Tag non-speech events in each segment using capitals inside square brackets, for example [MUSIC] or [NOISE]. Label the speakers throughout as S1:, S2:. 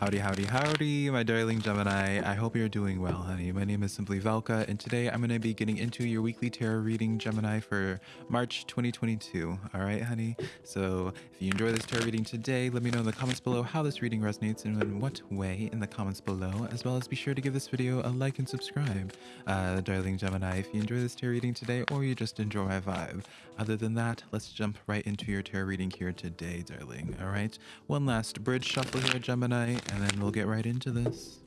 S1: Howdy, howdy, howdy, my darling Gemini. I hope you're doing well, honey. My name is Simply Velka, and today I'm going to be getting into your weekly tarot reading, Gemini, for March 2022. All right, honey? So if you enjoy this tarot reading today, let me know in the comments below how this reading resonates and in what way in the comments below, as well as be sure to give this video a like and subscribe. Uh, darling Gemini, if you enjoy this tarot reading today or you just enjoy my vibe. Other than that, let's jump right into your tarot reading here today, darling. All right? One last bridge shuffle here, Gemini and then we'll get right into this.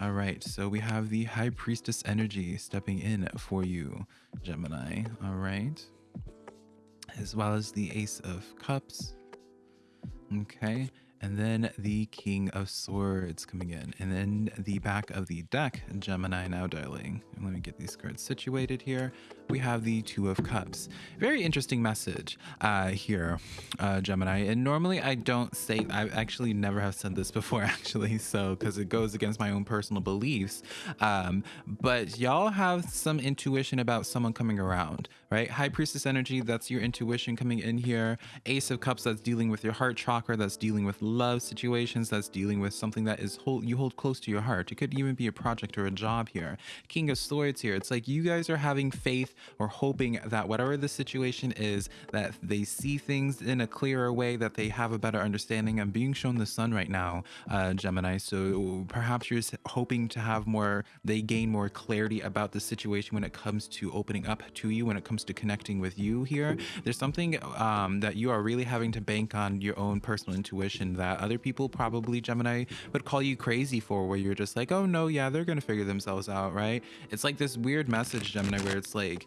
S1: All right, so we have the High Priestess energy stepping in for you, Gemini. All right, as well as the Ace of Cups. Okay, and then the King of Swords coming in, and then the back of the deck, Gemini now, darling. let me get these cards situated here we have the Two of Cups. Very interesting message uh, here, uh, Gemini. And normally I don't say, I actually never have said this [LAUGHS] before, actually, so because it goes against my own personal beliefs. Um, but y'all have some intuition about someone coming around, right? High Priestess energy, that's your intuition coming in here. Ace of Cups, that's dealing with your heart chakra, that's dealing with love situations, that's dealing with something that is hold, you hold close to your heart. It could even be a project or a job here. King of Swords here, it's like you guys are having faith or hoping that whatever the situation is, that they see things in a clearer way, that they have a better understanding. I'm being shown the sun right now, uh, Gemini. So perhaps you're hoping to have more, they gain more clarity about the situation when it comes to opening up to you, when it comes to connecting with you here. There's something um, that you are really having to bank on your own personal intuition that other people probably, Gemini, would call you crazy for, where you're just like, oh no, yeah, they're to figure themselves out, right? It's like this weird message, Gemini, where it's like,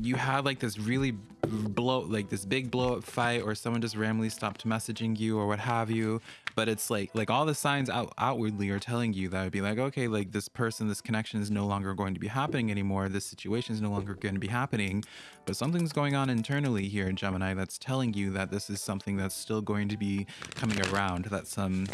S1: you had like this really blow like this big blow up fight or someone just randomly stopped messaging you or what have you but it's like like all the signs out outwardly are telling you that would be like okay like this person this connection is no longer going to be happening anymore. This situation is no longer going to be happening. But something's going on internally here in gemini that's telling you that this is something that's still going to be coming around that some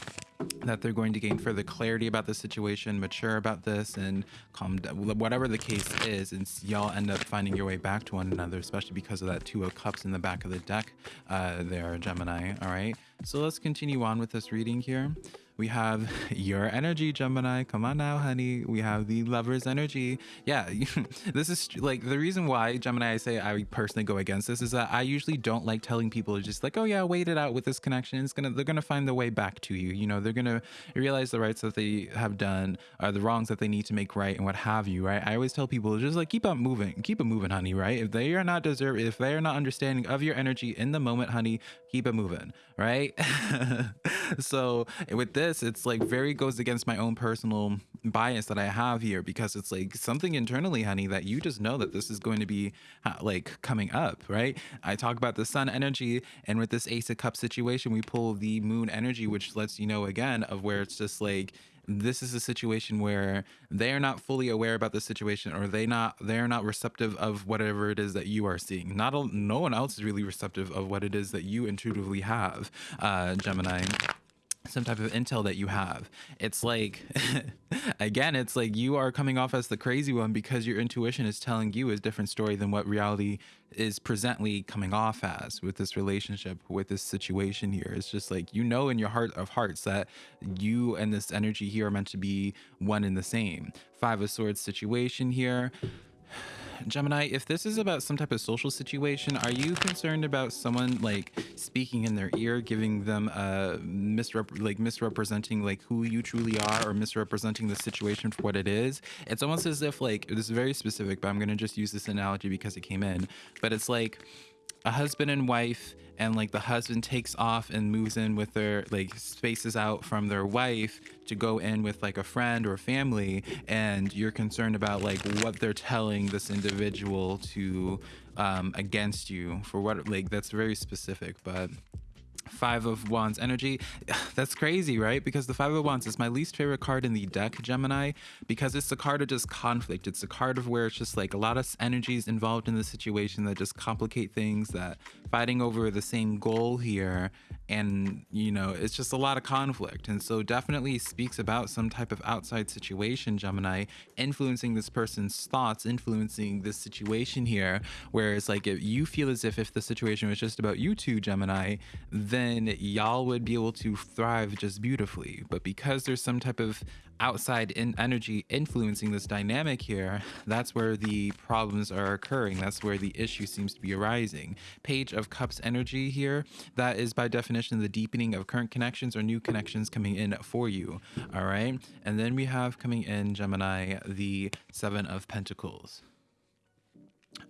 S1: that they're going to gain further clarity about the situation, mature about this, and calm down, whatever the case is, and y'all end up finding your way back to one another, especially because of that Two of Cups in the back of the deck. Uh, there, Gemini. All right, so let's continue on with this reading here we have [LAUGHS] your energy gemini. Come on now honey. We have the lover's energy. Yeah [LAUGHS] this is like the reason why gemini i say i personally go against this is that i usually don't like telling people just like oh yeah wait it out with this connection. It's gonna they're gonna find the way back to you. You know they're gonna realize the rights that they have done or the wrongs that they need to make right and what have you right? I always tell people just like keep on moving. Keep it moving honey right? If they are not deserve if they are not understanding of your energy in the moment honey keep it moving right? [LAUGHS] So with this this, it's like very goes against my own personal bias that I have here because it's like something internally, honey, that you just know that this is going to be uh, like coming up, right? I talk about the sun energy, and with this Ace of Cups situation, we pull the moon energy, which lets you know again of where it's just like this is a situation where they are not fully aware about the situation or they not they're not receptive of whatever it is that you are seeing not no one else is really receptive of what it is that you intuitively have uh gemini some type of intel that you have. It's like, [LAUGHS] again, it's like you are coming off as the crazy one because your intuition is telling you a different story than what reality is presently coming off as with this relationship, with this situation here. It's just like, you know, in your heart of hearts that you and this energy here are meant to be one and the same. Five of Swords situation here Gemini, if this is about some type of social situation, are you concerned about someone like speaking in their ear, giving them uh misrep like misrepresenting like who you truly are or misrepresenting the situation for what it is? It's almost as if like this is very specific, but I'm gonna just use this analogy because it came in. But it's like a husband and wife and like the husband takes off and moves in with their like spaces out from their wife to go in with like a friend or family and you're concerned about like what they're telling this individual to um against you for what like that's very specific but Five of Wands energy. [SIGHS] That's crazy, right? Because the Five of Wands is my least favorite card in the deck, Gemini, because it's the card of just conflict. It's the card of where it's just like a lot of energies involved in the situation that just complicate things, that fighting over the same goal here and you know it's just a lot of conflict and so definitely speaks about some type of outside situation gemini influencing this person's thoughts influencing this situation here whereas like if you feel as if if the situation was just about you two gemini then y'all would be able to thrive just beautifully but because there's some type of outside in energy influencing this dynamic here, that's where the problems are occurring. That's where the issue seems to be arising. Page of Cups energy here, that is by definition the deepening of current connections or new connections coming in for you. All right. And then we have coming in Gemini, the Seven of Pentacles.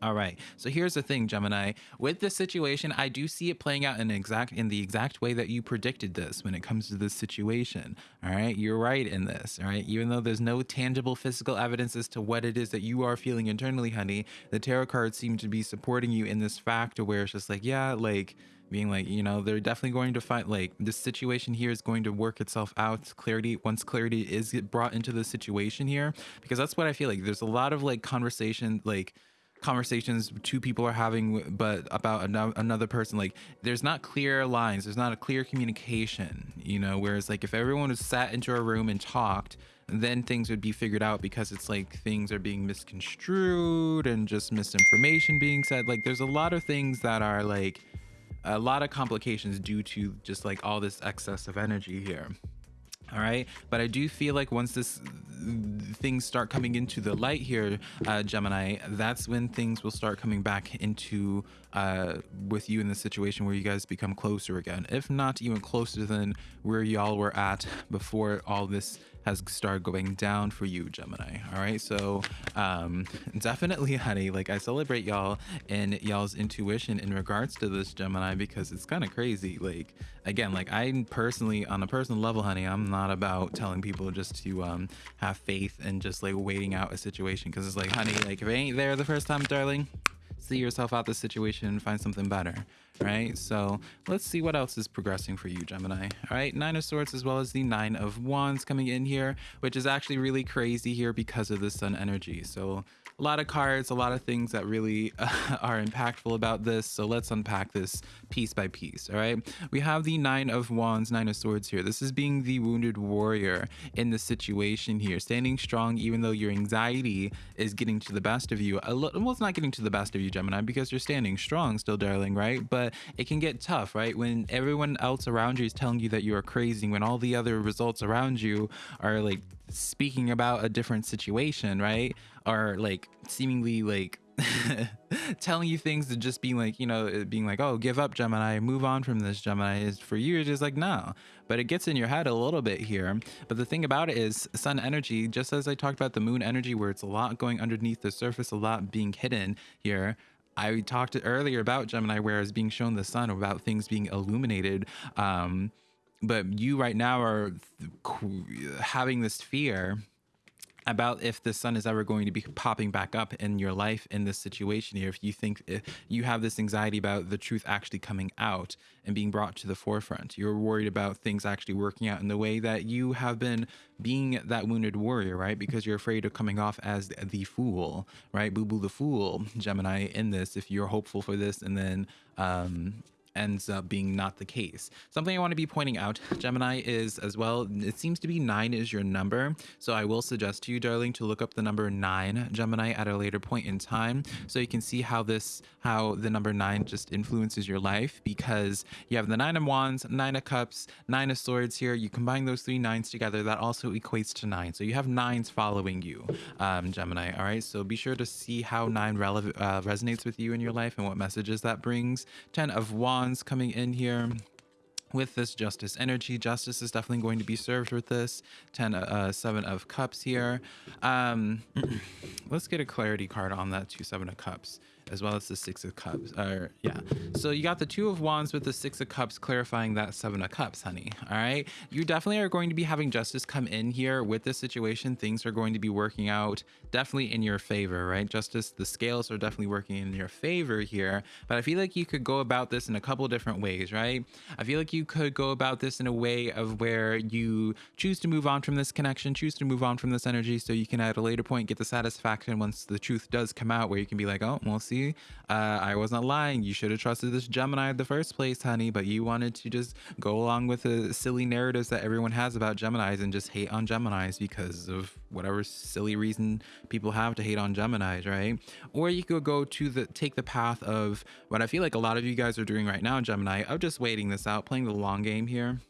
S1: All right. So here's the thing, Gemini. With this situation, I do see it playing out in exact in the exact way that you predicted this when it comes to this situation. All right. You're right in this. All right. Even though there's no tangible physical evidence as to what it is that you are feeling internally, honey, the tarot cards seem to be supporting you in this factor where it's just like, yeah, like being like, you know, they're definitely going to find like this situation here is going to work itself out. Clarity, once clarity is brought into the situation here, because that's what I feel like. There's a lot of like conversation, like conversations two people are having but about another person like there's not clear lines there's not a clear communication you know? Whereas like if everyone was sat into a room and talked then things would be figured out because it's like things are being misconstrued and just misinformation being said. Like there's a lot of things that are like a lot of complications due to just like all this excess of energy here. All right? But i do feel like once this things start coming into the light here uh, gemini that's when things will start coming back into uh, with you in the situation where you guys become closer again if not even closer than where y'all were at before all this has started going down for you, Gemini. All right. So um, definitely, honey, like I celebrate y'all and y'all's intuition in regards to this Gemini because it's kind of crazy. Like, again, like I personally, on a personal level, honey, I'm not about telling people just to um, have faith and just like waiting out a situation because it's like, honey, like if it ain't there the first time, darling, see yourself out the situation and find something better right? So let's see what else is progressing for you gemini. All right nine of swords as well as the nine of wands coming in here which is actually really crazy here because of the sun energy. So a lot of cards, a lot of things that really uh, [LAUGHS] are impactful about this. So let's unpack this piece by piece. All right. We have the Nine of Wands, Nine of Swords here. This is being the wounded warrior in the situation here, standing strong even though your anxiety is getting to the best of you. A little well, it's not getting to the best of you, Gemini, because you're standing strong still, darling, right? But it can get tough, right? When everyone else around you is telling you that you are crazy, when all the other results around you are like speaking about a different situation, right? Or like seemingly like [LAUGHS] telling you things to just being like, you know, being like, oh, give up, Gemini, move on from this, Gemini. Is for you, it's just like, no. But it gets in your head a little bit here. But the thing about it is, sun energy, just as I talked about the moon energy, where it's a lot going underneath the surface, a lot being hidden here. I talked earlier about Gemini, where it's being shown the sun, about things being illuminated. Um, but you right now are having this fear about if the sun is ever going to be popping back up in your life in this situation here if you think if you have this anxiety about the truth actually coming out and being brought to the forefront. You're worried about things actually working out in the way that you have been being that wounded warrior right? Because you're afraid of coming off as the fool right? Boo boo the fool gemini in this if you're hopeful for this and then um ends up being not the case. Something I want to be pointing out, Gemini, is as well, it seems to be nine is your number. So I will suggest to you, darling, to look up the number nine, Gemini, at a later point in time. So you can see how this, how the number nine just influences your life because you have the nine of wands, nine of cups, nine of swords here. You combine those three nines together, that also equates to nine. So you have nines following you, um, Gemini. All right. So be sure to see how nine uh, resonates with you in your life and what messages that brings. 10 of wands coming in here with this justice energy. Justice is definitely going to be served with this. 10 uh, 7 of cups here. Um [CLEARS THROAT] let's get a clarity card on that two seven of cups as well as the six of cups or yeah. So you got the two of wands with the six of cups clarifying that seven of cups honey all right? You definitely are going to be having justice come in here with this situation. Things are going to be working out definitely in your favor right? Justice the scales are definitely working in your favor here but i feel like you could go about this in a couple different ways right? I feel like you could go about this in a way of where you choose to move on from this connection choose to move on from this energy so you can at a later point get the satisfaction once the truth does come out where you can be like oh well see Uh, I wasn't lying. You should have trusted this Gemini in the first place, honey, but you wanted to just go along with the silly narratives that everyone has about Geminis and just hate on Geminis because of whatever silly reason people have to hate on Geminis, right? Or you could go to the take the path of what I feel like a lot of you guys are doing right now, Gemini, of just waiting this out, playing the long game here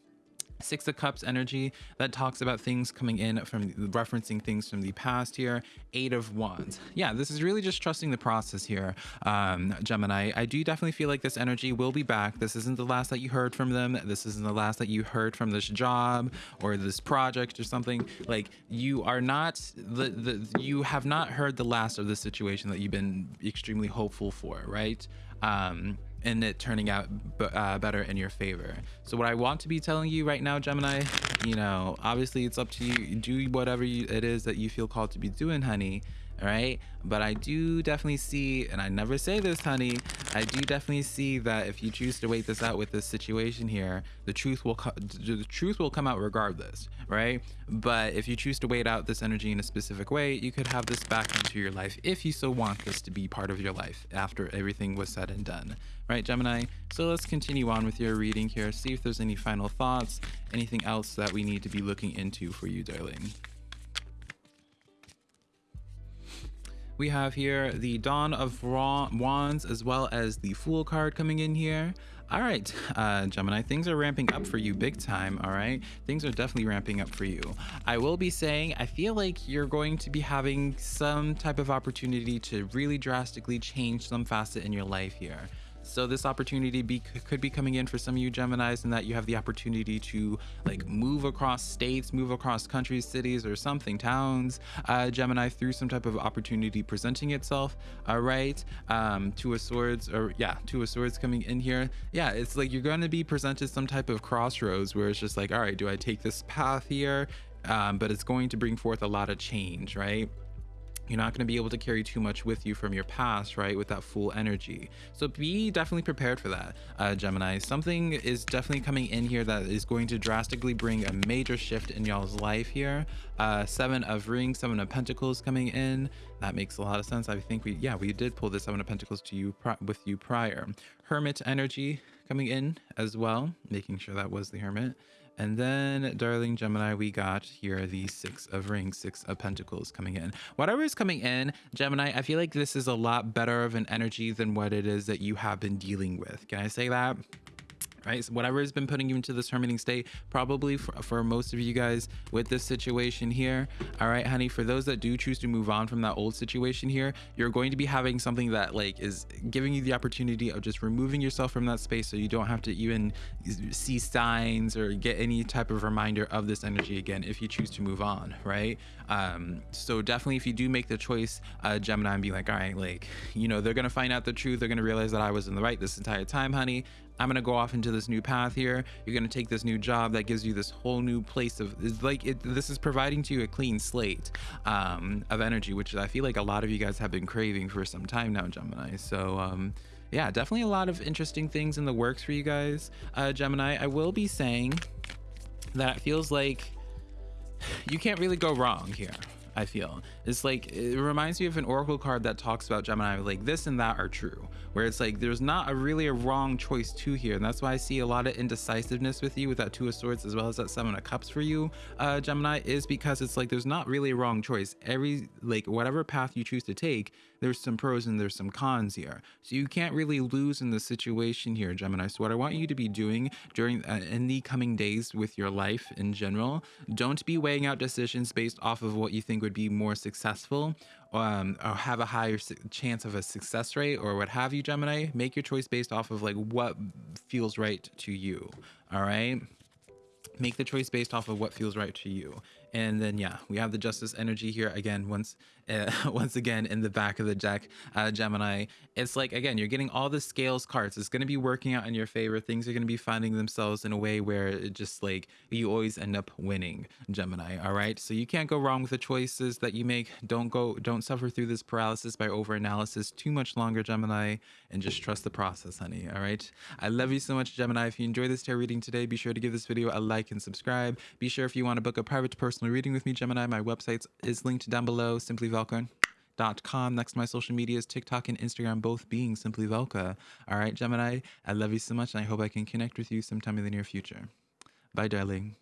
S1: Six of Cups energy that talks about things coming in from referencing things from the past here. Eight of Wands. Yeah, this is really just trusting the process here, um, Gemini. I do definitely feel like this energy will be back. This isn't the last that you heard from them. This isn't the last that you heard from this job or this project or something. Like you are not the, the you have not heard the last of the situation that you've been extremely hopeful for, right? Um, and it turning out uh, better in your favor. So what I want to be telling you right now, Gemini, you know, obviously it's up to you. Do whatever you, it is that you feel called to be doing, honey right? But i do definitely see and i never say this honey i do definitely see that if you choose to wait this out with this situation here the truth will the truth will come out regardless right? But if you choose to wait out this energy in a specific way you could have this back into your life if you so want this to be part of your life after everything was said and done right gemini? So let's continue on with your reading here. See if there's any final thoughts anything else that we need to be looking into for you darling we have here the Dawn of Wands as well as the Fool card coming in here. All right, [LAUGHS] uh, Gemini, things are ramping up for you big time, all right? Things are definitely ramping up for you. I will be saying, I feel like you're going to be having some type of opportunity to really drastically change some facet in your life here. So this opportunity be, could be coming in for some of you Geminis and that you have the opportunity to like move across states, move across countries, cities, or something, towns, uh, Gemini through some type of opportunity presenting itself. All right. Um, two of swords or yeah, two of swords coming in here. Yeah. It's like you're going to be presented some type of crossroads where it's just like, all right, do I take this path here? Um, but it's going to bring forth a lot of change, right? You're not going to be able to carry too much with you from your past, right? With that full energy. So be definitely prepared for that, uh, Gemini. Something is definitely coming in here that is going to drastically bring a major shift in y'all's life here. Uh, seven of rings, seven of pentacles coming in. That makes a lot of sense. I think we, yeah, we did pull the seven of pentacles to you with you prior. Hermit energy coming in as well, making sure that was the hermit. And then, darling Gemini, we got here the Six of Rings, Six of Pentacles coming in. Whatever is coming in, Gemini, I feel like this is a lot better of an energy than what it is that you have been dealing with. Can I say that? Right? So whatever has been putting you into this hermiting state, probably for, for most of you guys with this situation here. All right, honey, for those that do choose to move on from that old situation here, you're going to be having something that like is giving you the opportunity of just removing yourself from that space so you don't have to even see signs or get any type of reminder of this energy again if you choose to move on, right? Um, so definitely if you do make the choice, uh, Gemini, and be like, all right, like, you know, they're going to find out the truth. They're going to realize that I was in the right this entire time, honey. I'm gonna go off into this new path here. You're gonna take this new job that gives you this whole new place of it's like it, this is providing to you a clean slate um, of energy, which I feel like a lot of you guys have been craving for some time now, Gemini. So um, yeah, definitely a lot of interesting things in the works for you guys, uh, Gemini. I will be saying that it feels like [SIGHS] you can't really go wrong here. I feel it's like it reminds me of an oracle card that talks about Gemini like this and that are true where it's like there's not a really a wrong choice to here and that's why I see a lot of indecisiveness with you with that two of swords as well as that seven of cups for you uh Gemini is because it's like there's not really a wrong choice. Every like whatever path you choose to take there's some pros and there's some cons here. So you can't really lose in the situation here Gemini. So what I want you to be doing during uh, in the coming days with your life in general don't be weighing out decisions based off of what you think would be more successful um, or have a higher chance of a success rate or what have you, Gemini, make your choice based off of like what feels right to you. All right. Make the choice based off of what feels right to you. And then, yeah, we have the justice energy here again, once uh, [LAUGHS] once again in the back of the deck, uh, Gemini. It's like, again, you're getting all the scales cards. It's going to be working out in your favor. Things are going to be finding themselves in a way where it just like you always end up winning, Gemini. All right. So you can't go wrong with the choices that you make. Don't go, don't suffer through this paralysis by over analysis too much longer, Gemini, and just trust the process, honey. All right. I love you so much, Gemini. If you enjoyed this tarot reading today, be sure to give this video a like and subscribe. Be sure if you want to book a private personal reading with me, Gemini, my website is linked down below, simplyvelka.com. Next, my social medias, TikTok and Instagram, both being Simply Velka. All right, Gemini, I love you so much, and I hope I can connect with you sometime in the near future. Bye, darling.